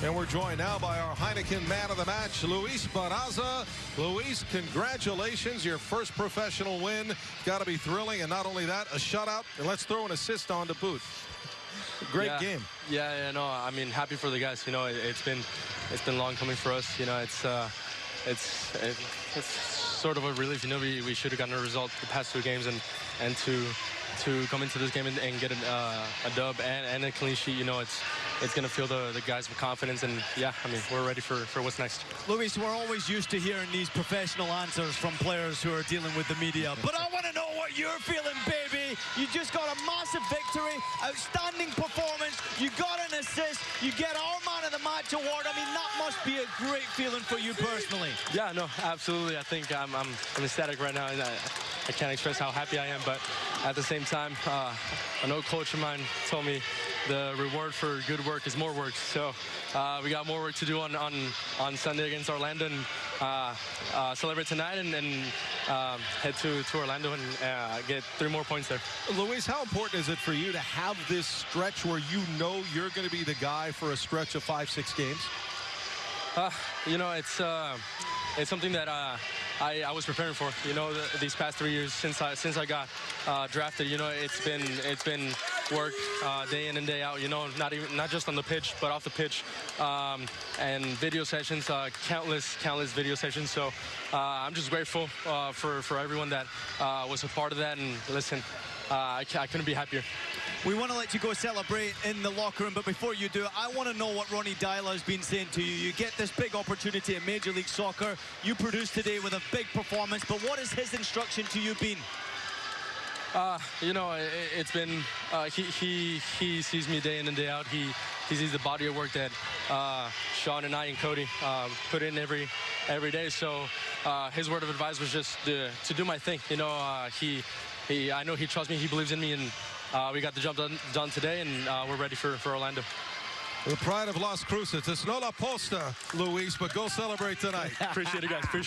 And we're joined now by our Heineken man of the match, Luis Barraza. Luis, congratulations. Your first professional win. Got to be thrilling. And not only that, a shutout. And let's throw an assist on to Booth. Great yeah, game. Yeah, yeah, no, I mean, happy for the guys. You know, it, has been it's been long coming for us. You know, it's uh, it's it's sort of a relief. You know, we, we should have gotten a result the past two games, and and to to come into this game and, and get an, uh, a dub and, and a clean sheet. You know, it's it's going to fill the, the guys with confidence. And, yeah, I mean, we're ready for, for what's next. Luis, we're always used to hearing these professional answers from players who are dealing with the media. But I want to know what you're feeling, baby. You just got a massive victory, outstanding performance. You got an assist. You get our man of the match award. I mean, that must be a great feeling for you personally. Yeah, no, absolutely. I think I'm, I'm, I'm ecstatic right now. I, I can't express how happy I am, but at the same time, uh, an old coach of mine told me the reward for good work is more work. So uh, we got more work to do on, on, on Sunday against Orlando and uh, uh, celebrate tonight and, and um, head to, to Orlando and uh, get three more points there. Luis, how important is it for you to have this stretch where you know you're going to be the guy for a stretch of five, six games? Uh, you know, it's uh, it's something that uh, I, I, was preparing for. You know, the, these past three years since I since I got uh, drafted, you know, it's been it's been work uh, day in and day out. You know, not even not just on the pitch, but off the pitch, um, and video sessions, uh, countless countless video sessions. So uh, I'm just grateful uh, for for everyone that was a part of that. And listen, I, I couldn't be happier. We want to let you go celebrate in the locker room, but before you do, I want to know what Ronny Deila has been saying to you. You get this big opportunity in Major League Soccer. You produced today with a big performance, but what has his instruction to you been? Uh, you know, it, has been, uh, he, he, he sees me day in and day out. He, he sees the body of work that uh, Sean and I and Cody uh, put in every every day. So uh, his word of advice was just to, to do my thing. You know, uh, he, he, I know he trusts me, he believes in me, and uh, we got the job done, done today, and uh, we're ready for, for Orlando. The pride of Las Cruces. It's not La Posta, Luis, but go celebrate tonight. Appreciate it, guys. Appreciate